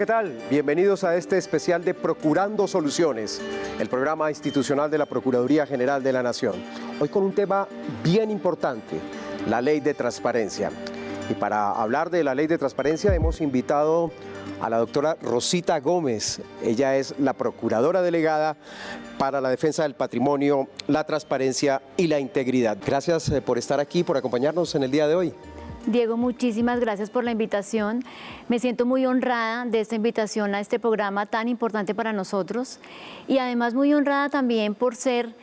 ¿qué tal? Bienvenidos a este especial de Procurando Soluciones, el programa institucional de la Procuraduría General de la Nación. Hoy con un tema bien importante, la ley de transparencia. Y para hablar de la ley de transparencia hemos invitado a la doctora Rosita Gómez. Ella es la procuradora delegada para la defensa del patrimonio, la transparencia y la integridad. Gracias eh, por estar aquí, por acompañarnos en el día de hoy. Diego, muchísimas gracias por la invitación. Me siento muy honrada de esta invitación a este programa tan importante para nosotros y además muy honrada también por ser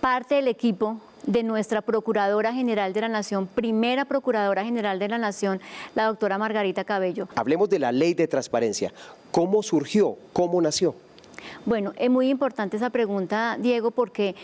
parte del equipo de nuestra Procuradora General de la Nación, primera Procuradora General de la Nación, la doctora Margarita Cabello. Hablemos de la ley de transparencia. ¿Cómo surgió? ¿Cómo nació? Bueno, es muy importante esa pregunta, Diego, porque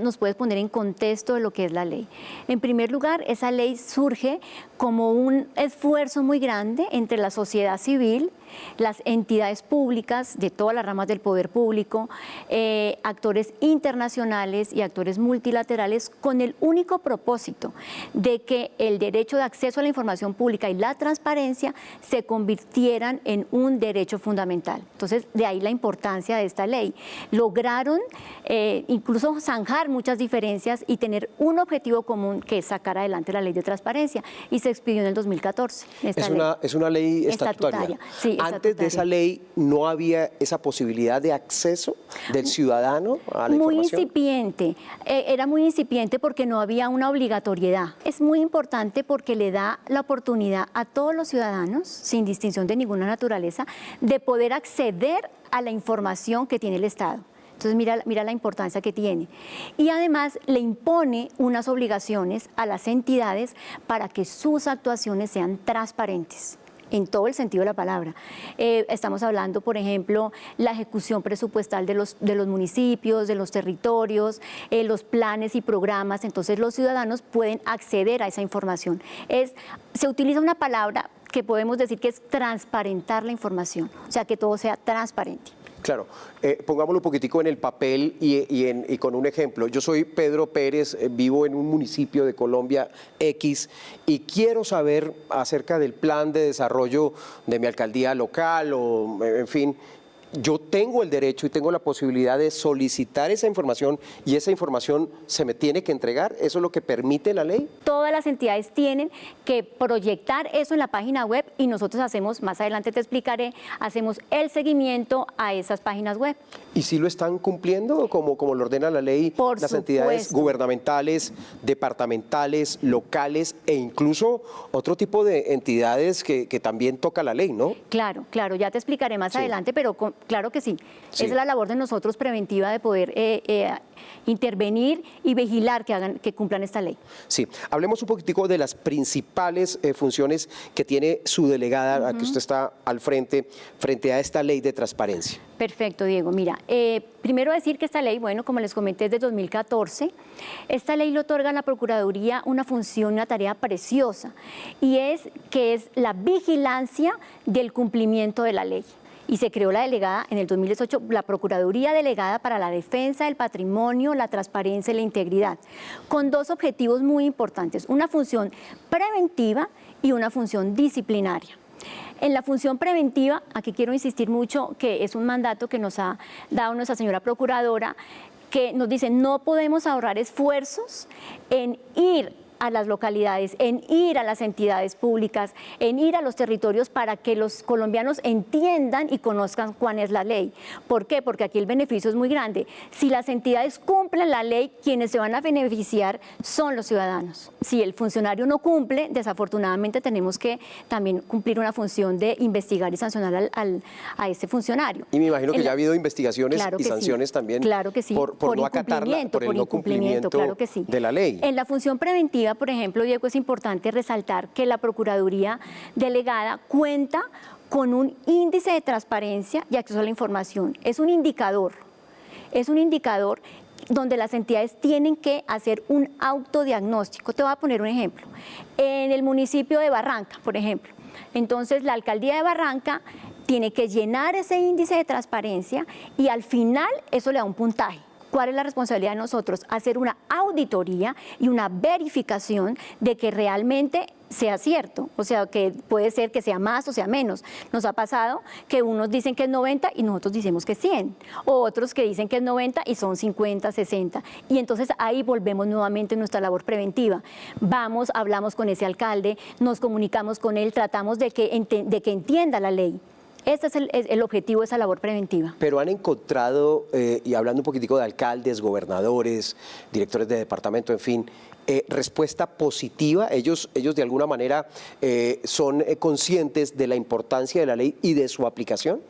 nos puedes poner en contexto de lo que es la ley. En primer lugar, esa ley surge como un esfuerzo muy grande entre la sociedad civil, las entidades públicas de todas las ramas del poder público, eh, actores internacionales y actores multilaterales con el único propósito de que el derecho de acceso a la información pública y la transparencia se convirtieran en un derecho fundamental. Entonces, de ahí la importancia de esta ley. Lograron eh, incluso zanjar muchas diferencias y tener un objetivo común que es sacar adelante la ley de transparencia y se expidió en el 2014. es, Una, es una ley estatutaria. Sí, antes de esa ley no había esa posibilidad de acceso del ciudadano a la muy información. Muy incipiente, eh, era muy incipiente porque no había una obligatoriedad. Es muy importante porque le da la oportunidad a todos los ciudadanos, sin distinción de ninguna naturaleza, de poder acceder a la información que tiene el Estado. Entonces mira, mira la importancia que tiene. Y además le impone unas obligaciones a las entidades para que sus actuaciones sean transparentes en todo el sentido de la palabra. Eh, estamos hablando, por ejemplo, la ejecución presupuestal de los, de los municipios, de los territorios, eh, los planes y programas, entonces los ciudadanos pueden acceder a esa información. Es, se utiliza una palabra que podemos decir que es transparentar la información, o sea, que todo sea transparente. Claro, eh, pongámoslo un poquitico en el papel y, con un ejemplo. Yo soy Pedro Pérez, eh, vivo en un municipio de Colombia X y quiero saber acerca del plan de desarrollo de mi alcaldía local o, en fin, yo tengo el derecho y tengo la posibilidad de solicitar esa información y esa información se me tiene que entregar. ¿Eso es lo que permite la ley? Todas las entidades tienen que proyectar eso en la página web y nosotros hacemos, más adelante te explicaré, hacemos el seguimiento a esas páginas web. ¿Y si lo están cumpliendo como, como lo ordena la ley las entidades gubernamentales, departamentales, locales e incluso otro tipo de entidades que, también toca la ley, ¿no? Claro, claro, ya te explicaré más adelante, pero claro que sí. Es la labor de nosotros preventiva de poder eh, eh, intervenir y vigilar que, hagan, que cumplan esta ley. Sí, hablemos un poquitico de las principales eh, funciones que tiene su delegada, a que usted está al frente, frente a esta ley de transparencia. Perfecto, Diego. Mira, primero decir que esta ley, bueno, como les comenté, es de 2014. Esta ley le otorga a la Procuraduría una función, una tarea preciosa, y es que es la vigilancia del cumplimiento de la ley y se creó la delegada en el 2018, la Procuraduría Delegada para la Defensa del Patrimonio, la Transparencia y la Integridad, con dos objetivos muy importantes, una función preventiva y una función disciplinaria. En la función preventiva, aquí quiero insistir mucho que es un mandato que nos ha dado nuestra señora Procuradora, que nos dice no podemos ahorrar esfuerzos en ir a las localidades, en ir a las entidades públicas, en ir a los territorios para que los colombianos entiendan y conozcan cuál es la ley. ¿Por qué? Porque aquí el beneficio es muy grande. Si las entidades cumplen la ley, quienes se van a beneficiar son los ciudadanos. Si el funcionario no cumple, desafortunadamente tenemos que también cumplir una función de investigar y sancionar al, a ese funcionario. Y me imagino que ya ha habido investigaciones y sanciones también claro que sí. por, no acatar por el no cumplimiento claro que sí. de la ley. En la función preventiva por ejemplo, Diego, es importante resaltar que la Procuraduría Delegada cuenta con un índice de transparencia y acceso a la información. Es un indicador, es un indicador donde las entidades tienen que hacer un autodiagnóstico. Te voy a poner un ejemplo. En el municipio de Barranca, por ejemplo, entonces la alcaldía de Barranca tiene que llenar ese índice de transparencia y al final eso le da un puntaje. ¿Cuál es la responsabilidad de nosotros? Hacer una auditoría y una verificación de que realmente sea cierto, o sea, que puede ser que sea más o sea menos. Nos ha pasado que unos dicen que es 90 y nosotros decimos que es 100, o otros que dicen que es 90 y son 50, 60. Y entonces ahí volvemos nuevamente nuestra labor preventiva. Vamos, hablamos con ese alcalde, nos comunicamos con él, tratamos de que entienda la ley. Este es el, objetivo de esa labor preventiva. Pero han encontrado, eh, y hablando un poquitico de alcaldes, gobernadores, directores de departamento, en fin, eh, respuesta positiva. Ellos, ellos de alguna manera eh, son conscientes de la importancia de la ley y de su aplicación.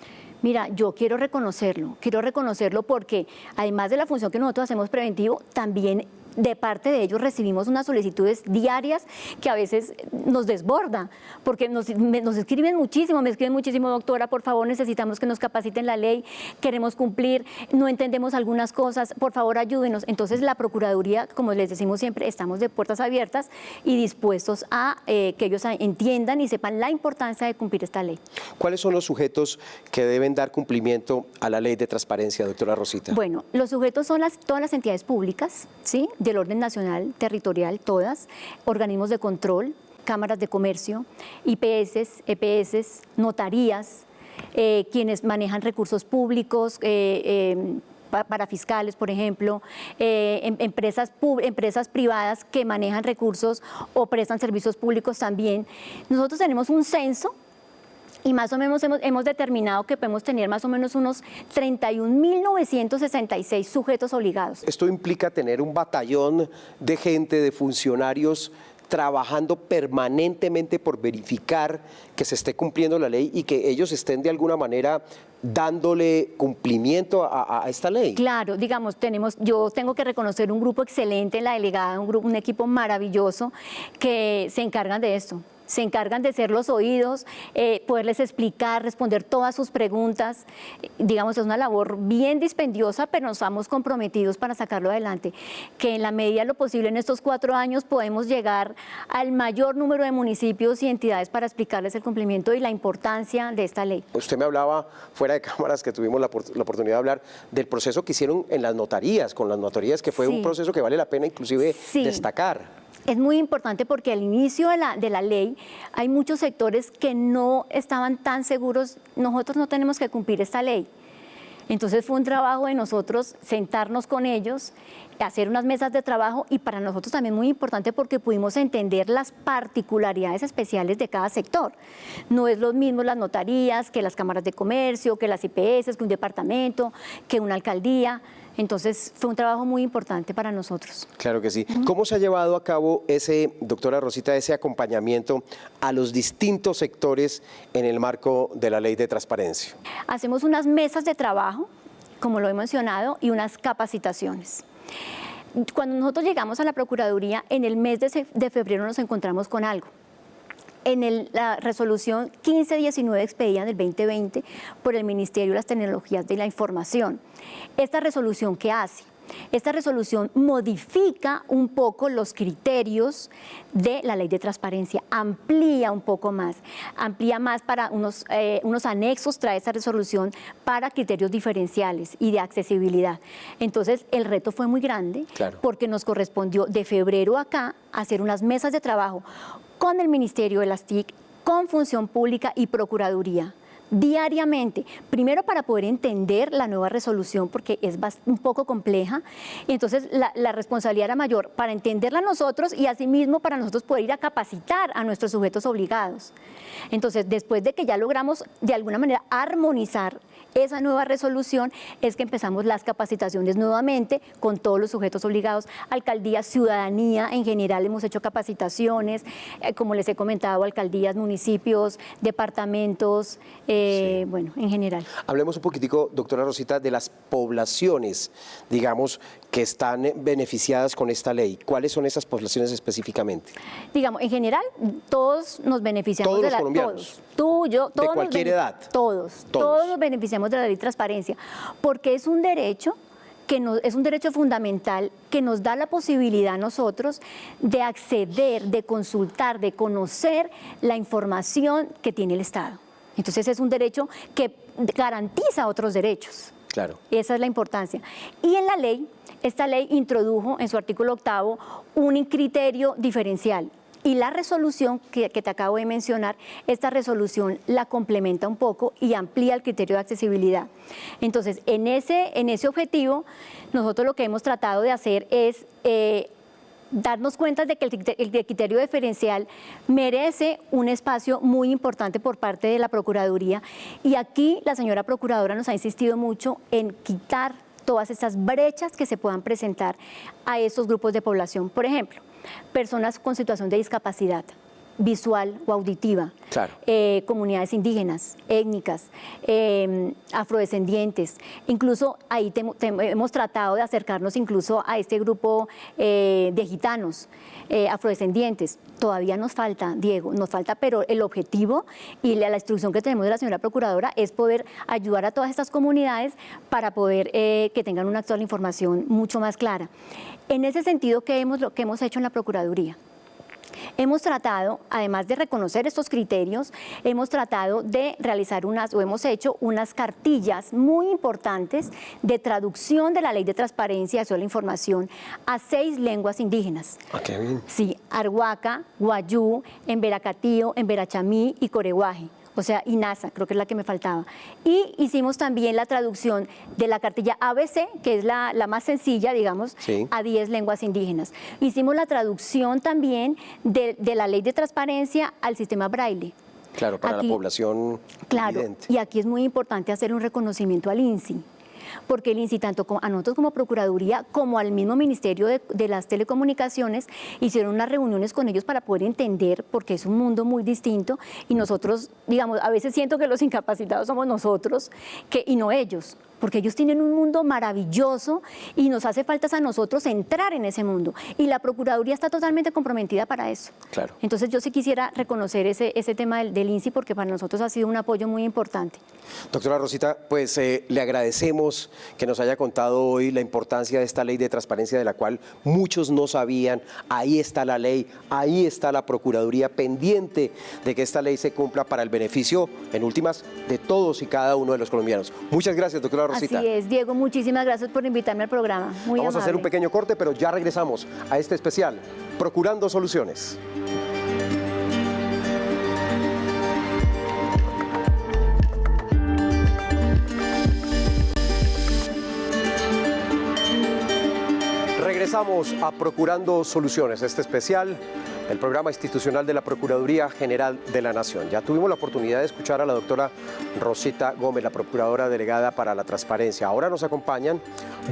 Mira, yo quiero reconocerlo, quiero reconocerlo porque además de la función que nosotros hacemos preventivo, también de parte de ellos recibimos unas solicitudes diarias que a veces nos desborda, porque nos, escriben muchísimo, me escriben muchísimo, doctora, por favor necesitamos que nos capaciten la ley, queremos cumplir, no entendemos algunas cosas, por favor ayúdenos. Entonces la Procuraduría, como les decimos siempre, estamos de puertas abiertas y dispuestos a eh, que ellos entiendan y sepan la importancia de cumplir esta ley. ¿Cuáles son los sujetos que deben dar cumplimiento a la ley de transparencia, doctora Rosita? Bueno, los sujetos son las, todas las entidades públicas, ¿sí? Del orden nacional, territorial, todas, organismos de control, cámaras de comercio, IPS, EPS, notarías, eh, quienes manejan recursos públicos, eh, em, para fiscales, por ejemplo, eh, em, empresas, empresas privadas que manejan recursos o prestan servicios públicos también. Nosotros tenemos un censo y más o menos hemos, determinado que podemos tener más o menos unos 31.966 sujetos obligados. Esto implica tener un batallón de gente, de funcionarios trabajando permanentemente por verificar que se esté cumpliendo la ley y que ellos estén de alguna manera dándole cumplimiento a, esta ley. Claro, digamos, tenemos, yo tengo que reconocer un grupo excelente, la delegada, un, grupo, un equipo maravilloso que se encargan de esto se encargan de ser los oídos, eh, poderles explicar, responder todas sus preguntas. Digamos, es una labor bien dispendiosa, pero nos estamos comprometidos para sacarlo adelante. Que en la medida de lo posible en estos cuatro años podemos llegar al mayor número de municipios y entidades para explicarles el cumplimiento y la importancia de esta ley. Usted me hablaba fuera de cámaras que tuvimos la, oportunidad de hablar del proceso que hicieron en las notarías, con las notarías, que fue un proceso que vale la pena inclusive destacar. Es muy importante porque al inicio de la, de la, ley hay muchos sectores que no estaban tan seguros, nosotros no tenemos que cumplir esta ley. Entonces fue un trabajo de nosotros sentarnos con ellos, hacer unas mesas de trabajo y para nosotros también muy importante porque pudimos entender las particularidades especiales de cada sector. No es lo mismo las notarías que las cámaras de comercio, que las IPS, que un departamento, que una alcaldía. Entonces fue un trabajo muy importante para nosotros. Claro que sí. ¿Cómo se ha llevado a cabo ese, doctora Rosita, ese acompañamiento a los distintos sectores en el marco de la ley de transparencia? Hacemos unas mesas de trabajo, como lo he mencionado, y unas capacitaciones. Cuando nosotros llegamos a la Procuraduría, en el mes de febrero nos encontramos con algo en la resolución 1519 expedida del 2020 por el Ministerio de las Tecnologías de la Información. Esta resolución, ¿qué hace? Esta resolución modifica un poco los criterios de la ley de transparencia, amplía un poco más, amplía más para unos, eh, unos anexos, trae esta resolución para criterios diferenciales y de accesibilidad. Entonces el reto fue muy grande porque nos correspondió de febrero acá hacer unas mesas de trabajo con el Ministerio de las TIC, con Función Pública y Procuraduría diariamente, primero para poder entender la nueva resolución porque es un poco compleja, y entonces la, responsabilidad era mayor para entenderla nosotros y asimismo para nosotros poder ir a capacitar a nuestros sujetos obligados. Entonces, después de que ya logramos de alguna manera armonizar esa nueva resolución es que empezamos las capacitaciones nuevamente con todos los sujetos obligados, alcaldía, ciudadanía en general hemos hecho capacitaciones, eh, como les he comentado, alcaldías, municipios, departamentos, eh, bueno, en general. Hablemos un poquitico, doctora Rosita, de las poblaciones, digamos, que están beneficiadas con esta ley. ¿Cuáles son esas poblaciones específicamente? Digamos, en general, todos nos beneficiamos de la... Todos, tú, yo, todos. De cualquier edad. Todos, todos, todos nos beneficiamos de la ley de transparencia, porque es un derecho que es un derecho fundamental que nos da la posibilidad a nosotros de acceder, de consultar, de conocer la información que tiene el Estado. Entonces es un derecho que garantiza otros derechos. Claro. Esa es la importancia. Y en la ley, esta ley introdujo en su artículo octavo un criterio diferencial Y la resolución que, te acabo de mencionar, esta resolución la complementa un poco y amplía el criterio de accesibilidad. Entonces, en ese, en ese objetivo, nosotros lo que hemos tratado de hacer es... Eh, darnos cuenta de que el, criterio diferencial merece un espacio muy importante por parte de la Procuraduría y aquí la señora Procuradora nos ha insistido mucho en quitar todas estas brechas que se puedan presentar a estos grupos de población. Por ejemplo, personas con situación de discapacidad visual o auditiva, eh, comunidades indígenas, étnicas, em, afrodescendientes. Incluso ahí hemos tratado de acercarnos incluso a este grupo eh, de gitanos, eh, afrodescendientes. Todavía nos falta, Diego, nos falta, pero el objetivo y la, instrucción que tenemos de la señora Procuradora es poder ayudar a todas estas comunidades para poder que tengan una actual información mucho más clara. En ese sentido, ¿qué hemos, lo que hemos hecho en la Procuraduría? Hemos tratado, además de reconocer estos criterios, hemos tratado de realizar unas, o hemos hecho unas cartillas muy importantes de traducción de la Ley de Transparencia a la Información a seis lenguas indígenas. Ah, bien. Sí, Arhuaca, Guayú, Emberacatío, Emberachamí y Coreguaje o sea, INASA, creo que es la que me faltaba. Y hicimos también la traducción de la cartilla ABC, que es la, más sencilla, digamos, a 10 lenguas indígenas. Hicimos la traducción también de, la ley de transparencia al sistema braille. Claro, para la población Claro, y aquí es muy importante hacer un reconocimiento al INSI porque el INSI, tanto a nosotros como Procuraduría, como al mismo Ministerio de, las Telecomunicaciones, hicieron unas reuniones con ellos para poder entender, porque es un mundo muy distinto, y nosotros, digamos, a veces siento que los incapacitados somos nosotros que, y no ellos, porque ellos tienen un mundo maravilloso y nos hace falta a nosotros entrar en ese mundo. Y la Procuraduría está totalmente comprometida para eso. Claro. Entonces yo sí quisiera reconocer ese, ese tema del, del INSI porque para nosotros ha sido un apoyo muy importante. Doctora Rosita, pues eh, le agradecemos que nos haya contado hoy la importancia de esta ley de transparencia de la cual muchos no sabían. Ahí está la ley, ahí está la Procuraduría pendiente de que esta ley se cumpla para el beneficio, en últimas, de todos y cada uno de los colombianos. Muchas gracias, doctora Así es, Diego, muchísimas gracias por invitarme al programa. Vamos a hacer un pequeño corte, pero ya regresamos a este especial, Procurando Soluciones. Regresamos a Procurando Soluciones, este especial el programa institucional de la Procuraduría General de la Nación. Ya tuvimos la oportunidad de escuchar a la doctora Rosita Gómez, la Procuradora Delegada para la Transparencia. Ahora nos acompañan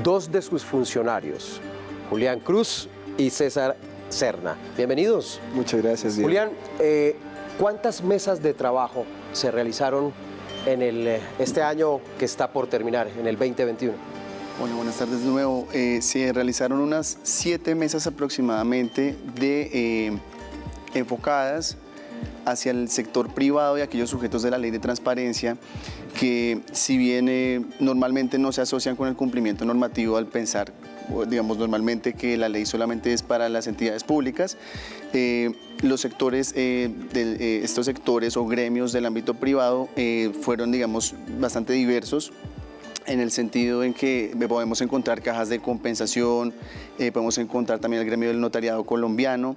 dos de sus funcionarios, Julián Cruz y César Cerna. Bienvenidos. Muchas gracias. Julián, eh, ¿cuántas mesas de trabajo se realizaron en el, eh, este año que está por terminar, en el 2021? Buenas tardes de nuevo. Eh, se realizaron unas siete mesas aproximadamente eh, enfocadas hacia el sector privado y aquellos sujetos de la ley de transparencia que si bien eh, normalmente no se asocian con el cumplimiento normativo al pensar, digamos normalmente que la ley solamente es para las entidades públicas, los sectores, de, estos sectores o gremios del ámbito privado fueron digamos bastante diversos en el sentido en que podemos encontrar cajas de compensación, eh, podemos encontrar también el gremio del notariado colombiano,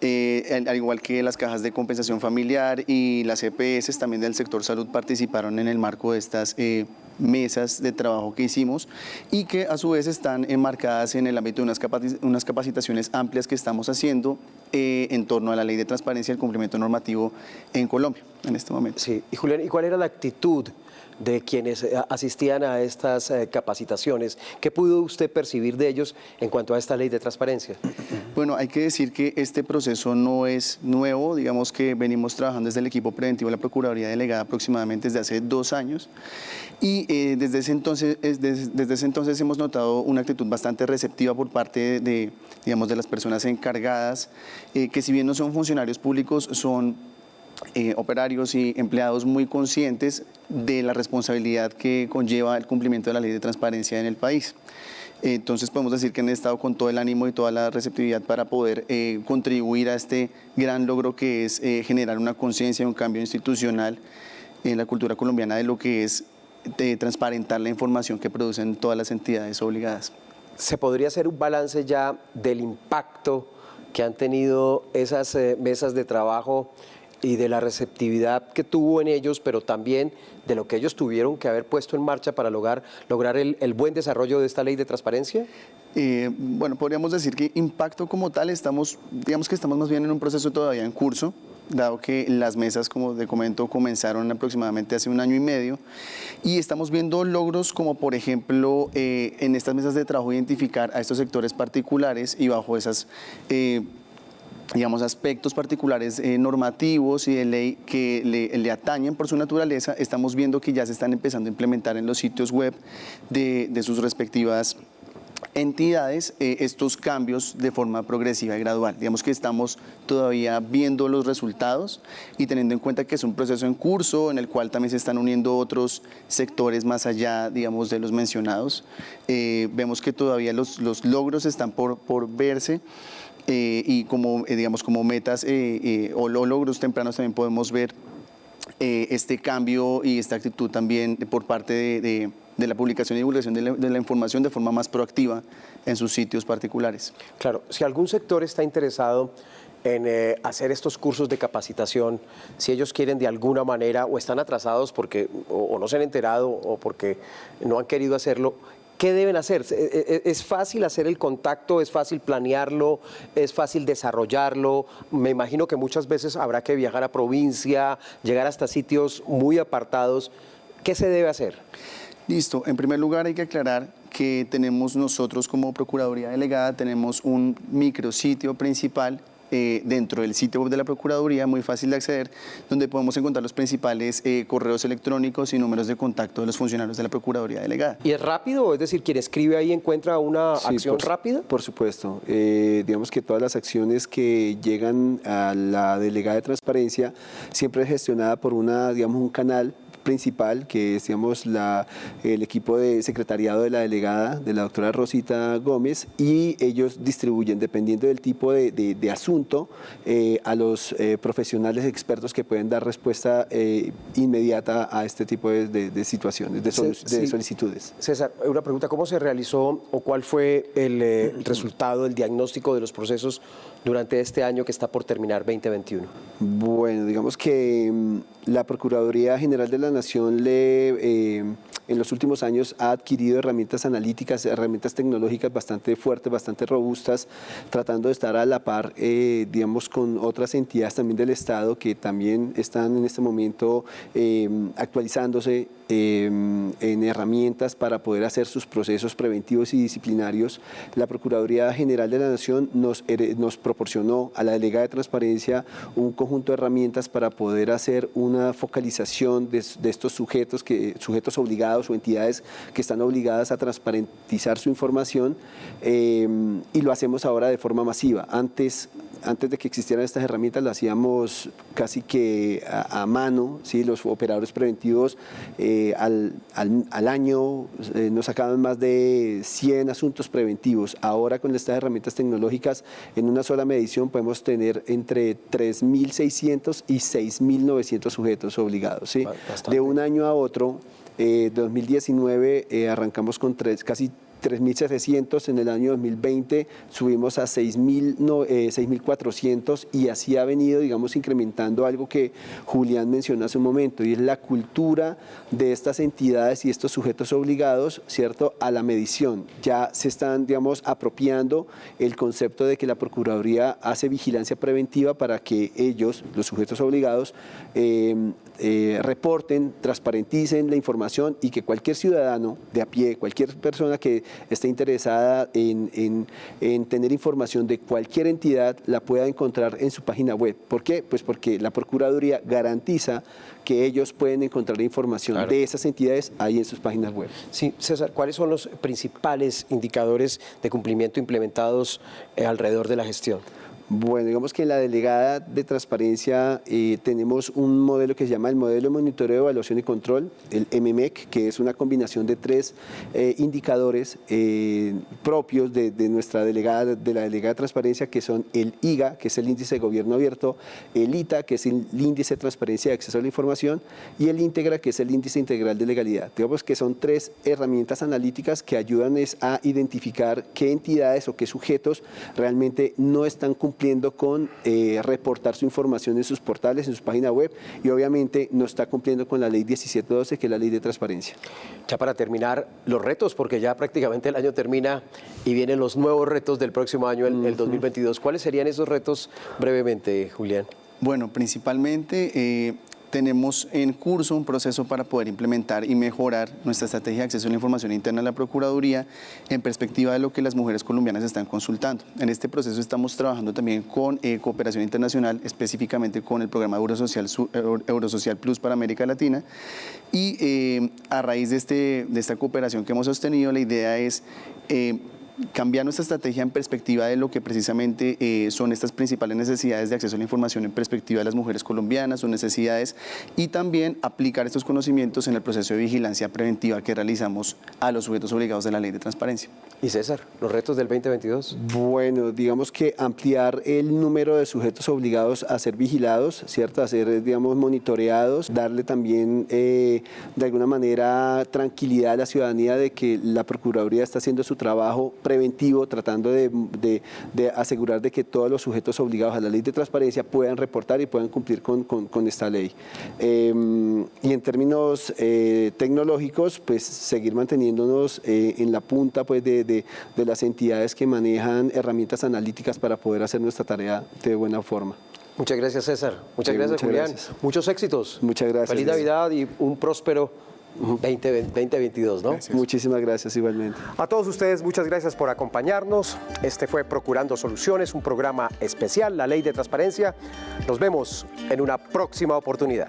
eh, al igual que las cajas de compensación familiar y las EPS también del sector salud participaron en el marco de estas eh, mesas de trabajo que hicimos y que a su vez están enmarcadas en el ámbito de unas, capacitaciones amplias que estamos haciendo en torno a la ley de transparencia y el cumplimiento normativo en Colombia en este momento. Sí, y Julián, ¿y cuál era la actitud de quienes eh, asistían a estas eh, capacitaciones. ¿Qué pudo usted percibir de ellos en cuanto a esta ley de transparencia? Bueno, hay que decir que este proceso no es nuevo, digamos que venimos trabajando desde el equipo preventivo de la Procuraduría Delegada aproximadamente desde hace dos años y eh, desde, ese entonces, desde, desde, ese entonces hemos notado una actitud bastante receptiva por parte de, digamos, de las personas encargadas, que si bien no son funcionarios públicos, son operarios y empleados muy conscientes de la responsabilidad que conlleva el cumplimiento de la ley de transparencia en el país. Entonces podemos decir que han estado con todo el ánimo y toda la receptividad para poder eh, contribuir a este gran logro que es eh, generar una conciencia un cambio institucional en la cultura colombiana de lo que es transparentar la información que producen todas las entidades obligadas. ¿Se podría hacer un balance ya del impacto que han tenido esas eh, mesas de trabajo y de la receptividad que tuvo en ellos, pero también de lo que ellos tuvieron que haber puesto en marcha para lograr, lograr el, buen desarrollo de esta ley de transparencia? Eh, bueno, podríamos decir que impacto como tal, estamos, digamos que estamos más bien en un proceso todavía en curso, dado que las mesas, como te comento, comenzaron aproximadamente hace un año y medio, y estamos viendo logros como, por ejemplo, eh, en estas mesas de trabajo identificar a estos sectores particulares y bajo esas... Eh, digamos, aspectos particulares eh, normativos y de ley que le, atañen por su naturaleza, estamos viendo que ya se están empezando a implementar en los sitios web de, sus respectivas entidades eh, estos cambios de forma progresiva y gradual. Digamos que estamos todavía viendo los resultados y teniendo en cuenta que es un proceso en curso en el cual también se están uniendo otros sectores más allá, digamos, de los mencionados. Eh, vemos que todavía los, los logros están por, por verse. Eh, y como, eh, digamos, como metas eh, o logros tempranos también podemos ver este cambio y esta actitud también por parte de, la publicación y divulgación de la, información de forma más proactiva en sus sitios particulares. Claro, si algún sector está interesado en hacer estos cursos de capacitación, si ellos quieren de alguna manera o están atrasados porque o no se han enterado o porque no han querido hacerlo, ¿Qué deben hacer? E, e, e, ¿Es fácil hacer el contacto? ¿Es fácil planearlo? ¿Es fácil desarrollarlo? Me imagino que muchas veces habrá que viajar a provincia, llegar hasta sitios muy apartados. ¿Qué se debe hacer? Listo. En primer lugar hay que aclarar que tenemos nosotros como Procuraduría Delegada, tenemos un micrositio principal eh, dentro del sitio web de la Procuraduría, muy fácil de acceder, donde podemos encontrar los principales eh, correos electrónicos y números de contacto de los funcionarios de la Procuraduría Delegada. ¿Y es rápido? Es decir, quien escribe ahí encuentra una acción rápida. Por supuesto. Eh, digamos que todas las acciones que llegan a la Delegada de Transparencia siempre es gestionada por una, digamos, un canal principal, que es digamos, la, el equipo de secretariado de la delegada, de la doctora Rosita Gómez, y ellos distribuyen, dependiendo del tipo de, de, asunto, eh, a los eh, profesionales expertos que pueden dar respuesta eh, inmediata a este tipo de, de situaciones, de, solicitudes. César, una pregunta, ¿cómo se realizó o cuál fue el resultado, el diagnóstico de los procesos durante este año que está por terminar 2021? Bueno, digamos que mm, la Procuraduría General de la Nación le, eh, en los últimos años ha adquirido herramientas analíticas, herramientas tecnológicas bastante fuertes, bastante robustas, tratando de estar a la par, eh, digamos, con otras entidades también del Estado que también están en este momento eh, actualizándose en herramientas para poder hacer sus procesos preventivos y disciplinarios. La Procuraduría General de la Nación nos, nos proporcionó a la delegada de transparencia un conjunto de herramientas para poder hacer una focalización de, estos sujetos, que, sujetos obligados o entidades que están obligadas a transparentizar su información eh, y lo hacemos ahora de forma masiva. Antes antes de que existieran estas herramientas, lo hacíamos casi que a, mano, ¿sí? los operadores preventivos eh, al, año eh, nos sacaban más de 100 asuntos preventivos. Ahora con estas herramientas tecnológicas, en una sola medición podemos tener entre 3.600 y 6.900 sujetos obligados. ¿sí? De un año a otro, 2019 eh, arrancamos con tres, casi 3.700 en el año 2020, subimos a 6.400 eh, y así ha venido, digamos, incrementando algo que Julián mencionó hace un momento y es la cultura de estas entidades y estos sujetos obligados, ¿cierto?, a la medición. Ya se están, digamos, apropiando el concepto de que la Procuraduría hace vigilancia preventiva para que ellos, los sujetos obligados, eh, eh, reporten, transparenticen la información y que cualquier ciudadano de a pie, cualquier persona que esté interesada en, tener información de cualquier entidad la pueda encontrar en su página web. ¿Por qué? Pues porque la Procuraduría garantiza que ellos pueden encontrar información de esas entidades ahí en sus páginas web. Sí, César, ¿cuáles son los principales indicadores de cumplimiento implementados eh, alrededor de la gestión? Bueno, digamos que en la delegada de transparencia eh, tenemos un modelo que se llama el modelo de monitoreo, evaluación y control, el MMEC, que es una combinación de tres eh, indicadores eh, propios de, nuestra delegada, de la delegada de transparencia, que son el IGA, que es el índice de gobierno abierto, el ITA, que es el índice de transparencia de acceso a la información, y el INTEGRA, que es el índice integral de legalidad. Digamos que son tres herramientas analíticas que ayudan a identificar qué entidades o qué sujetos realmente no están cumpliendo cumpliendo con eh, reportar su información en sus portales, en su página web y obviamente no está cumpliendo con la ley 1712, que es la ley de transparencia. Ya para terminar, los retos, porque ya prácticamente el año termina y vienen los nuevos retos del próximo año, el, el 2022. ¿Cuáles serían esos retos brevemente, Julián? Bueno, principalmente eh, tenemos en curso un proceso para poder implementar y mejorar nuestra estrategia de acceso a la información interna de la Procuraduría en perspectiva de lo que las mujeres colombianas están consultando. En este proceso estamos trabajando también con eh, cooperación internacional, específicamente con el programa Eurosocial, Plus para América Latina. Y eh, a raíz de, este, de esta cooperación que hemos sostenido, la idea es cambiar nuestra estrategia en perspectiva de lo que precisamente eh, son estas principales necesidades de acceso a la información en perspectiva de las mujeres colombianas, sus necesidades, y también aplicar estos conocimientos en el proceso de vigilancia preventiva que realizamos a los sujetos obligados de la ley de transparencia. Y César, los retos del 2022. Bueno, digamos que ampliar el número de sujetos obligados a ser vigilados, ¿cierto? A ser, digamos, monitoreados, darle también eh, de alguna manera tranquilidad a la ciudadanía de que la Procuraduría está haciendo su trabajo preventivo, tratando de, asegurar de que todos los sujetos obligados a la ley de transparencia puedan reportar y puedan cumplir con, esta ley. Em, y en términos eh, tecnológicos, pues seguir manteniéndonos eh, en la punta pues, de, las entidades que manejan herramientas analíticas para poder hacer nuestra tarea de buena forma. Muchas gracias, César. Muchas gracias, Julián. Muchos éxitos. Muchas gracias. Feliz Navidad y un próspero 2022, ¿no? Muchísimas gracias igualmente. A todos ustedes, muchas gracias por acompañarnos. Este fue Procurando Soluciones, un programa especial, la Ley de Transparencia. Nos vemos en una próxima oportunidad.